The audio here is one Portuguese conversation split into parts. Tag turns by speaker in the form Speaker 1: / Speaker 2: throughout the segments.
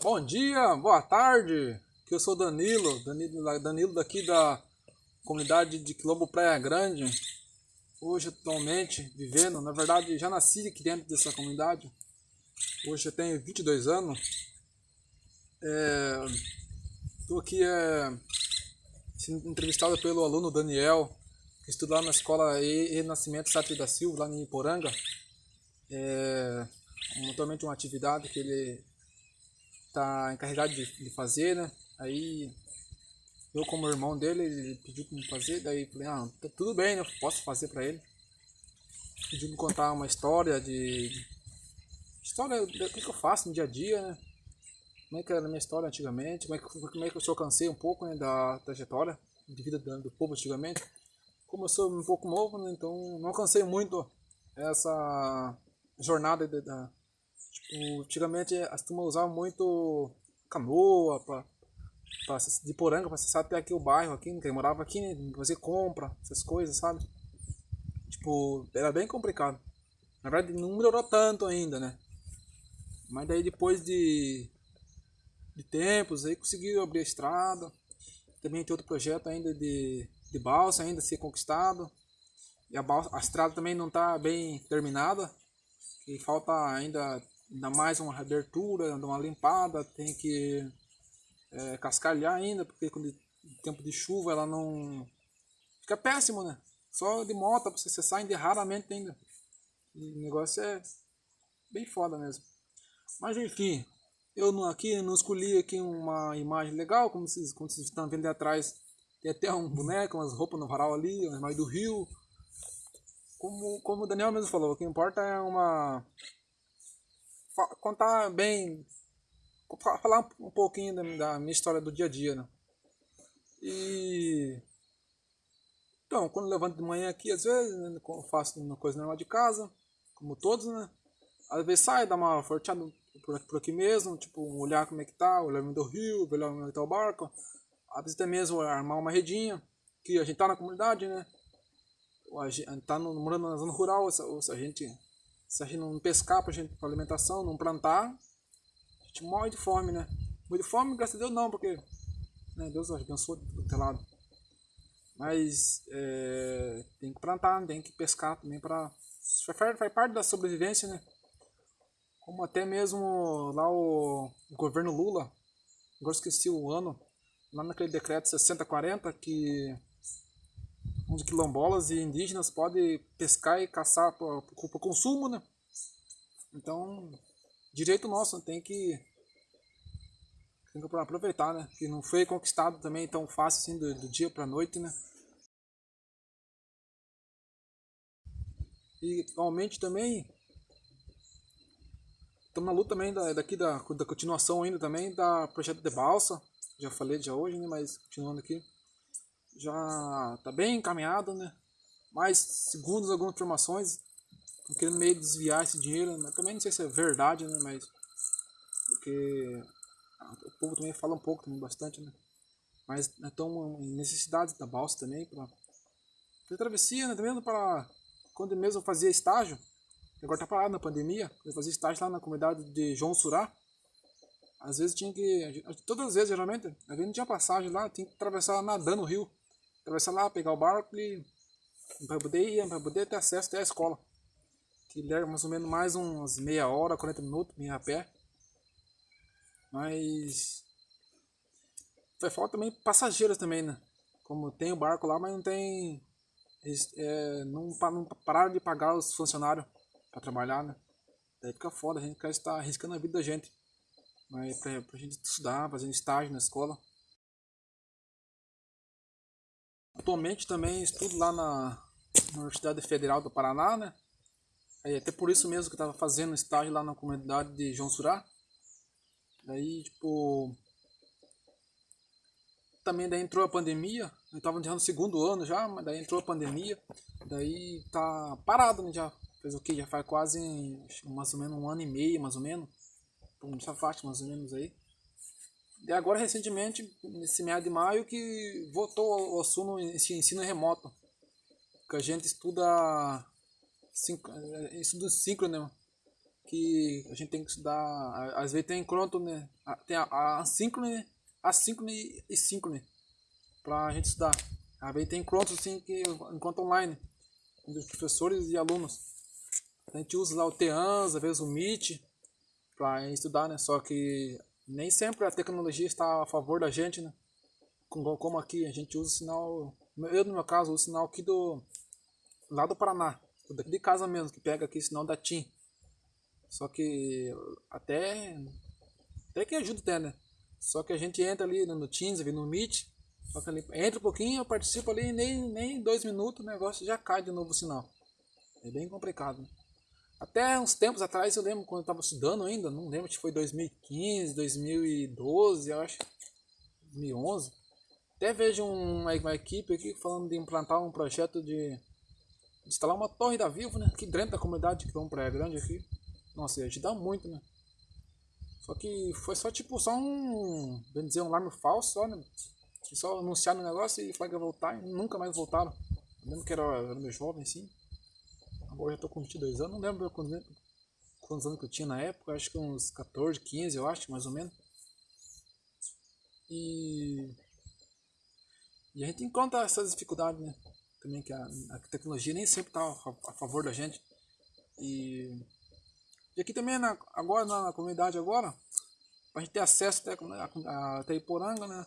Speaker 1: Bom dia, boa tarde. Que eu sou Danilo, Danilo, Danilo daqui da comunidade de Quilombo Praia Grande. Hoje atualmente vivendo, na verdade já nasci aqui dentro dessa comunidade. Hoje eu tenho 22 anos. Estou é, aqui é, sendo entrevistado pelo aluno Daniel, que estuda lá na escola Renascimento Sátrio da Silva, lá em Iporanga. É, atualmente uma atividade que ele está encarregado de, de, fazer, né? Aí eu como irmão dele, ele pediu para me fazer, daí falei, ah, tá tudo bem, né? Posso fazer para ele. Pediu me contar uma história de, de história do que, que eu faço no dia a dia, né? Como é que era a minha história antigamente, como é que, como é que eu alcancei um pouco né, da trajetória de vida do, povo antigamente. Como eu sou um pouco novo, né, então não alcancei muito essa jornada da, tipo, antigamente as turmas usavam muito canoa pra, de poranga para acessar até aqui o bairro, aqui, quem morava aqui, né, fazer compra, essas coisas, sabe? Tipo, era bem complicado. Na verdade não melhorou tanto ainda, né? Mas daí depois de, de tempos aí conseguiu abrir a estrada. Também tem outro projeto ainda de, de balsa ainda a ser conquistado. E a, balsa, a estrada também não está bem terminada. E falta ainda, ainda mais uma abertura, uma limpada, tem que é, cascalhar ainda, porque quando tempo de chuva ela não. Fica péssimo, né? Só de moto pra você acessar ainda raramente ainda. E o negócio é bem foda mesmo. Mas enfim, eu aqui não escolhi aqui uma imagem legal, como vocês, como vocês estão vendo atrás. Tem até um boneco, umas roupas no varal ali, uma imagem do rio como, como o Daniel mesmo falou, o que importa é uma. Contar bem. falar um pouquinho da, minha história do dia a dia, né? E. Então, quando levanto de manhã aqui, às vezes, né, faço uma coisa normal de casa, como todos, né? Às vezes sai, dá uma forteada por aqui, por aqui mesmo, tipo, olhar como é que tá, olhar do rio, olhar como é que tá o barco. Às vezes até mesmo armar uma redinha, que a gente tá na comunidade, né? a gente tá no, morando na zona rural, se, a gente se a gente não pescar para gente para alimentação, não plantar, a gente morre de fome, né? Morre de fome, graças a Deus não, porque né, Deus abençoa do teu lado. Mas é, tem que plantar, tem que pescar também para faz parte da sobrevivência, né? Como até mesmo lá o, o governo Lula, agora esqueci o ano, lá naquele decreto 6040 que onde quilombolas e indígenas podem pescar e caçar para consumo, né? Então, direito nosso, tem que, tem que aproveitar, né? Que não foi conquistado também tão fácil assim do, do dia para noite, né? E atualmente também estamos na luta também da, daqui da, da continuação ainda também da projeto de balsa. Já falei já hoje, né? Mas continuando aqui já está bem encaminhado, né? Mas, segundo algumas informações, estão querendo meio desviar esse dinheiro, né? também não sei se é verdade, né? Mas, porque o povo também fala um pouco, também bastante, né? Mas estão em necessidades da balsa também, para travessia, né? Também para, quando mesmo eu fazia estágio, agora tá parado na pandemia, eu fazia estágio lá na comunidade de João Surá, às vezes tinha que, todas as vezes geralmente, às vezes não tinha passagem lá, tinha que atravessar nadando o rio atravessar lá, pegar o barco e para poder ir, para poder ter acesso até a escola. Que leva mais ou menos mais uns meia hora, 40 minutos, meia a pé. Mas foi falta também passageiros também, né? Como tem o barco lá, mas não tem. É, não, não pararam de pagar os funcionários para trabalhar, né? Daí fica foda, a gente estar arriscando a vida da gente. Mas pra, pra gente estudar, fazendo estágio na escola. Atualmente também estudo lá na Universidade Federal do Paraná, né? É até por isso mesmo que eu estava fazendo estágio lá na comunidade de João Surá. Daí, tipo... Também daí entrou a pandemia, eu estava no segundo ano já, mas daí entrou a pandemia. Daí tá parado, né? Já fez o que? Já faz quase mais ou menos um ano e meio, mais ou menos. Essa faixa mais ou menos aí. E agora, recentemente, nesse mês de maio, que voltou ao assunto ensino remoto. Que a gente estuda, estudo síncrono, que a gente tem que estudar, às vezes tem encontro, né? Tem a, assíncrone, assíncrone e síncrone pra gente estudar. Às vezes tem encontro assim que encontro online, entre professores e alunos. A gente usa lá o Teams, às vezes o Meet, para estudar, né? Só que nem sempre a tecnologia está a favor da gente, né? Como aqui, a gente usa o sinal, eu no meu caso, uso o sinal aqui do, lá do Paraná, daqui de casa mesmo, que pega aqui o sinal da TIM. Só que até, até que ajuda até, né? Só que a gente entra ali no Teams, no Meet, só que ali, entra um pouquinho, eu participo ali, nem, nem dois minutos o negócio já cai de novo o sinal. É bem complicado, né? Até uns tempos atrás, eu lembro quando eu estava estudando ainda, não lembro se foi 2015, 2012, eu acho, 2011. Até vejo uma, uma equipe aqui falando de implantar um projeto de instalar uma torre da Vivo, né? Aqui dentro da comunidade que é um praia grande aqui. Nossa, ia ajudar muito, né? Só que foi só tipo, só um, bem dizer, um alarme falso, só, né? Só anunciaram o negócio e ia voltar e nunca mais voltaram. Lembro que era, era meio jovem, assim. Agora já tô com 22 anos, não lembro quantos, quantos anos que eu tinha na época, acho que uns 14, 15 eu acho, mais ou menos. E, e a gente encontra essas dificuldades, né? Também que a, a tecnologia nem sempre está a, a, favor da gente. E, e aqui também, na, agora na, na comunidade agora, a gente ter acesso até, a, até Iporanga, né?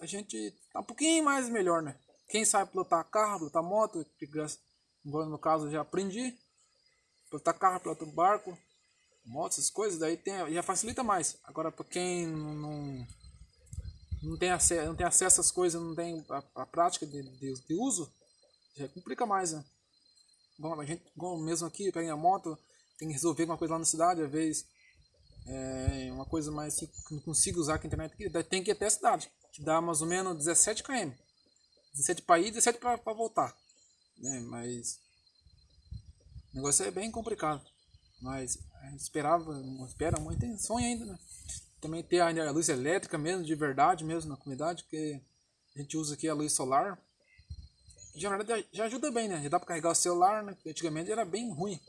Speaker 1: A gente tá um pouquinho mais melhor, né? Quem sabe pilotar carro, pilotar moto, que Agora no caso já aprendi. Pilotar carro, pilotar barco, moto, essas coisas, daí tem, já facilita mais. Agora para quem não, não, tem acesso, não tem acesso às coisas, não tem a, a prática de, de, de, uso, já complica mais, né? Bom, a gente, bom, mesmo aqui, pega a moto, tem que resolver alguma coisa lá na cidade, às vezes é uma coisa mais que não consigo usar a internet aqui, tem que ir até a cidade, que dá mais ou menos 17 km. 17 para ir, 17 para voltar né? Mas o negócio é bem complicado. Mas a gente esperava, espera muito, tem sonho ainda, né? Também ter a luz elétrica mesmo, de verdade mesmo na comunidade, porque a gente usa aqui a luz solar. Já, já ajuda bem, né? Já dá para carregar o celular, né? Antigamente era bem ruim.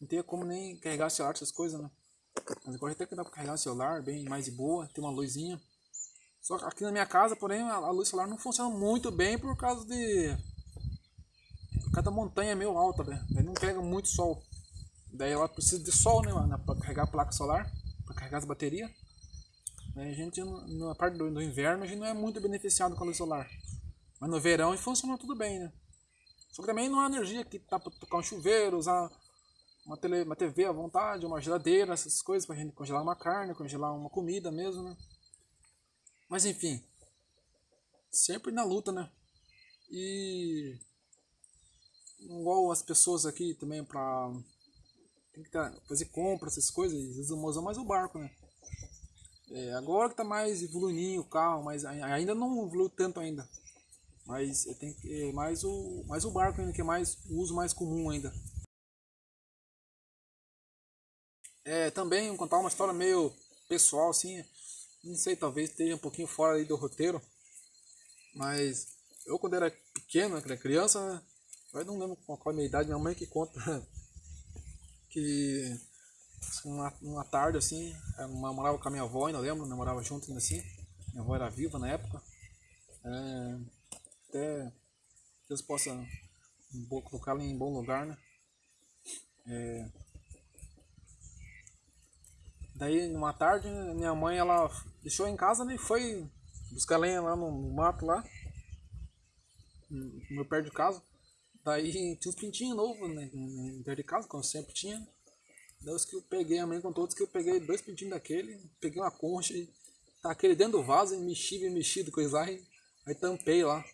Speaker 1: Não tinha como nem carregar o celular, essas coisas, né? Mas agora até que dá para carregar o celular, bem mais de boa, tem uma luzinha. Só que aqui na minha casa, porém, a luz solar não funciona muito bem por causa de cada montanha é meio alta. Aí não pega muito sol. Daí ela precisa de sol, né, mano, pra carregar a placa solar, pra carregar as baterias. A gente, na parte do, do, inverno, a gente não é muito beneficiado com a luz solar. Mas no verão funciona tudo bem, né? Só que também não há energia que tá pra tocar um chuveiro, usar uma, tele, uma TV à vontade, uma geladeira, essas coisas pra gente congelar uma carne, congelar uma comida mesmo, né? Mas enfim, sempre na luta, né? E igual as pessoas aqui também para tem que tá, fazer compras, essas coisas, eles usam mais o barco, né? É, agora que tá mais evoluindo o carro, mas ainda não evoluiu tanto ainda. Mas tem é mais o mais o barco ainda que é mais o uso mais comum ainda. É, também vou contar uma história meio pessoal assim, não sei, talvez esteja um pouquinho fora aí do roteiro, mas eu quando era pequeno, era criança, eu não lembro qual, qual a minha idade, minha mãe que conta que uma, uma tarde assim, eu morava com a minha avó, ainda lembro, eu morava junto ainda assim. Minha avó era viva na época. É, até Deus possa colocá-la em bom lugar, né? É, daí, numa tarde, minha mãe ela deixou em casa né, e foi buscar lenha lá no, no mato lá, no meu perto de casa. Daí tinha uns pintinhos novos, né? Dentro de casa, como sempre tinha. Daí os que eu peguei, a mãe contou que eu peguei dois pintinhos daquele, peguei uma concha e tá aquele dentro do vaso, e mexi, e mexido, coisa lá, aí tampei lá.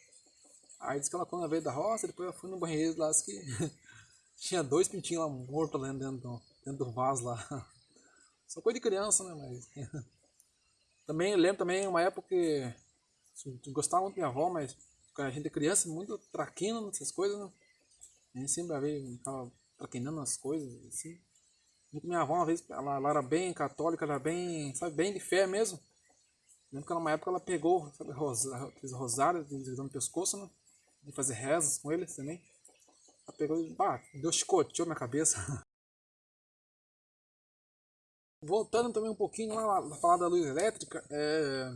Speaker 1: Aí disse que ela quando veio da roça, depois eu fui no banheiro lá, que tinha dois pintinhos lá mortos lá dentro do, dentro do vaso lá. Só coisa de criança, né? Mas. também lembro também uma época que. Gostava muito da minha avó, mas a gente é criança, muito traquino nessas coisas, né? A gente sempre veio, ficava traquinando as coisas, assim. Minha avó, uma vez, ela, ela, era bem católica, era bem, sabe, bem de fé mesmo. Lembro que numa época ela pegou, sabe, rosa, fez rosário no pescoço, né? De fazer rezas com eles também. Ela pegou e, pá, Deus chicoteou minha cabeça. Voltando também um pouquinho lá, falar da luz elétrica, é,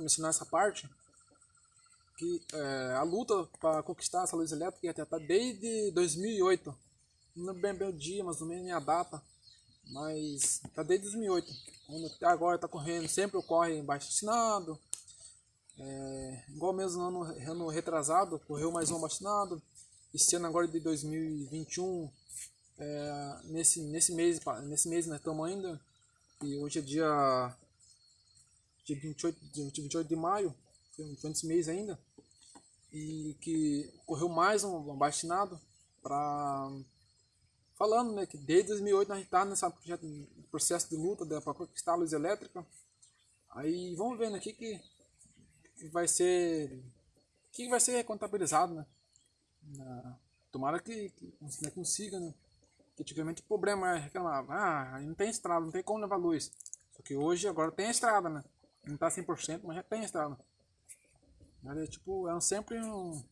Speaker 1: mencionar essa parte, que é, a luta para conquistar essa luz elétrica ia tentar desde 2008. Não lembro o dia, mais ou menos a data, mas tá desde 2008. Até agora está correndo, sempre ocorre baixo assinado. É, igual mesmo no ano, ano retrasado, correu mais um abaixo Esse ano agora de 2021, é, nesse, nesse mês, nesse mês nós estamos ainda, e hoje é dia, dia 28, dia 28 de maio, nesse mês ainda, e que correu mais um abaixinado para falando né, que desde 2008 nós estamos tá nesse processo de luta para conquistar a luz elétrica. Aí vamos ver aqui que, vai ser que vai ser contabilizado, né? Na, tomara que, que né, consiga, né? Que antigamente o problema é ah, não tem estrada, não tem como levar luz. Só que hoje agora tem estrada, né? Não tá 100%, mas já tem estrada. Mas é tipo, é sempre um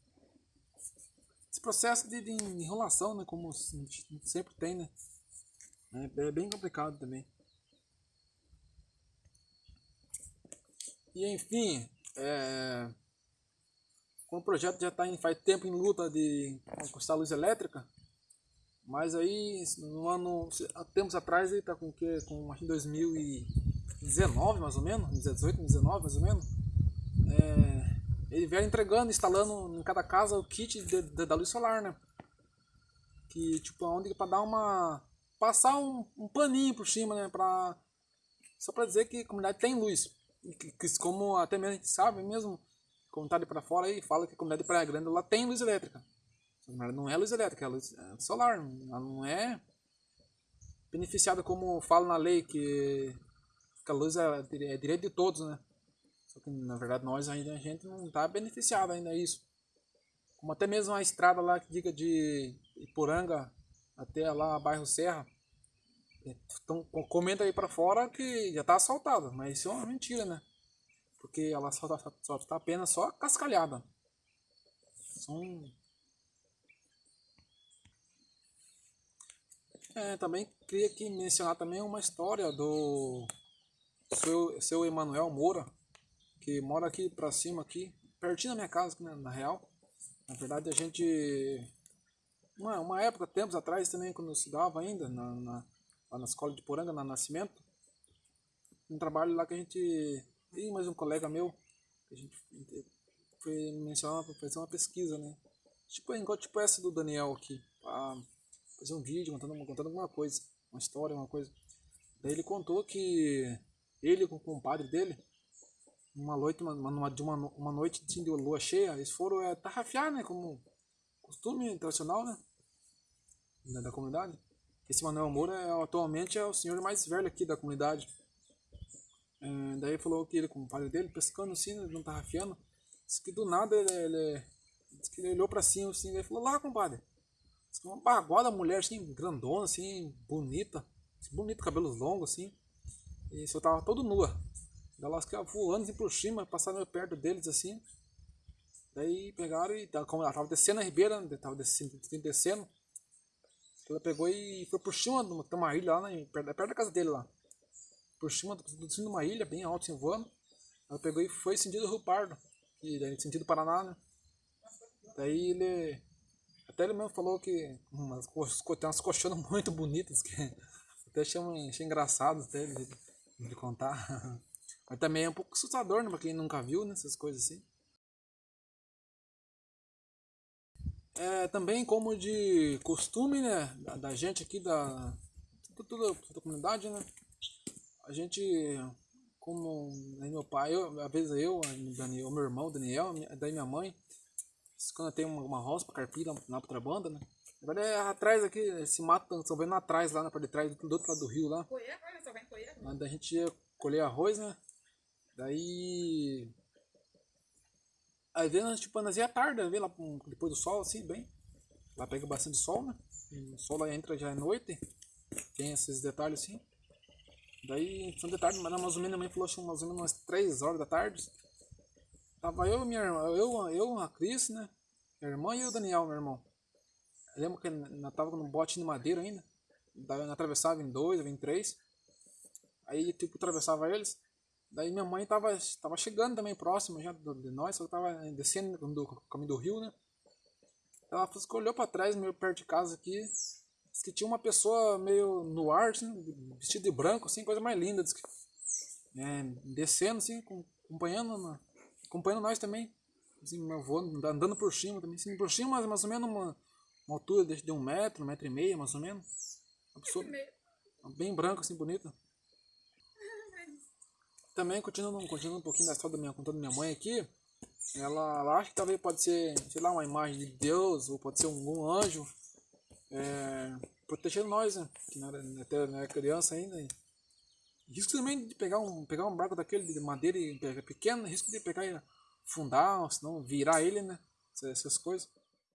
Speaker 1: esse processo de, de enrolação, né, como sempre tem, né? É, é bem complicado também. E enfim, é, como o projeto já está faz tempo em luta de conquistar a luz elétrica, mas aí no ano, há tempos atrás ele está com o que? Com acho 2019 mais ou menos, 2018, 2019 mais ou menos. É, ele veio entregando, instalando em cada casa o kit de, de, da luz solar, né? Que tipo, onde para dar uma. passar um, um paninho por cima, né? Pra, só para dizer que a comunidade tem luz. Que, que, como até mesmo a gente sabe mesmo, como tá ali para fora aí, fala que a comunidade de Praia Grande lá tem luz elétrica. Não é luz elétrica, é luz é solar. Ela não é beneficiada como fala na lei que, que a luz é, é direito de todos, né? Só que na verdade nós ainda a gente não está beneficiado ainda isso. Como até mesmo a estrada lá que diga de Iporanga até lá bairro Serra. Então comenta aí para fora que já está asfaltada, mas isso é uma mentira, né? Porque ela só está só tá apenas só cascalhada. São É, também queria aqui mencionar também uma história do seu, seu Emanuel Moura, que mora aqui pra cima aqui, pertinho da minha casa, né, na real. Na verdade a gente. Uma, uma época, tempos atrás também, quando eu estudava ainda, na, na, lá na escola de Poranga, na Nascimento, um trabalho lá que a gente. E mais um colega meu, a gente foi mencionar para fazer uma pesquisa, né? Tipo, igual tipo essa do Daniel aqui, pra fazer um vídeo contando, contando alguma coisa, uma história, uma coisa. Daí ele contou que ele com o compadre dele uma noite, uma, uma, de uma, uma noite de lua cheia, eles foram é, tarrafiar, né? Como costume tradicional, né? Da, da comunidade. Esse Manuel Moura é, atualmente é o senhor mais velho aqui da comunidade. É, daí falou que ele, com o pai dele, pescando assim, né, não tarrafiando. Disse que do nada ele, ele, que ele olhou pra cima assim, e falou: Lá, compadre. Disse que uma baguada mulher assim, grandona, assim, bonita. Assim, bonito, cabelos longos assim. E só tava todo nua. Ficavam voando assim por cima, passaram perto deles assim. Daí pegaram e, como ela tava descendo a ribeira, né, tava descendo, descendo, ela pegou e foi por cima de uma ilha lá, né, perto, perto da casa dele lá. Por cima de uma ilha, bem alto, assim, voando. Ela pegou e foi sentido Rio Pardo, e daí, sentido Paraná, né. Daí ele. Até ele mesmo falou que umas, tem umas colchonas muito bonitas que até achei, achei engraçado até de, de contar. Mas também é um pouco assustador, né? Pra quem nunca viu, né? Essas coisas assim. É, também como de costume, né? Da, da gente aqui, da toda, a comunidade, né? A gente, como né, meu pai, eu, às vezes eu, Daniel, meu irmão, Daniel, daí minha mãe, quando tem uma, uma roça pra carpir lá, lá pra banda, né? Agora é atrás aqui, esse mato, estão vendo atrás, lá na parte de trás, do outro lado do rio lá. Onde a gente ia colher arroz, né? Daí. Aí vendo, tipo, nós ia à tarde, vê lá depois do sol, assim, bem. Lá pega bastante sol, né? o sol lá entra já é noite. Tem esses detalhes assim. Daí, são detalhes, mas mais ou menos a mãe falou assim, mais ou menos umas 3 horas da tarde. Tava eu e minha irmã, eu, eu, a Cris, né? Minha irmã e o Daniel, meu irmão. Eu lembro que nós tava no bote de madeira ainda. Daí nós atravessava em dois, em três. Aí, tipo, atravessava eles. Daí minha mãe tava, tava chegando também próximo já de nós, só tava descendo do caminho do rio, né? Ela olhou pra trás, meio perto de casa aqui. Diz que tinha uma pessoa meio no ar, assim, vestido de branco, assim, coisa mais linda. Diz que, é, descendo, assim, acompanhando, acompanhando nós também. Assim, meu avô andando por cima também. Assim, por cima, mais ou menos uma, uma altura de, de um metro, um metro e meio, mais ou menos. Uma pessoa bem branca, assim, bonita. Também, continuando, continuando um pouquinho da história da minha, contando minha mãe aqui, ela, ela acha que talvez pode ser, sei lá, uma imagem de Deus, ou pode ser algum anjo, é, protegendo nós, né? Que não era, até não era criança ainda. risco também de pegar um, pegar um barco daquele de madeira pequeno, risco de pegar e afundar, ou senão virar ele, né? Essas coisas.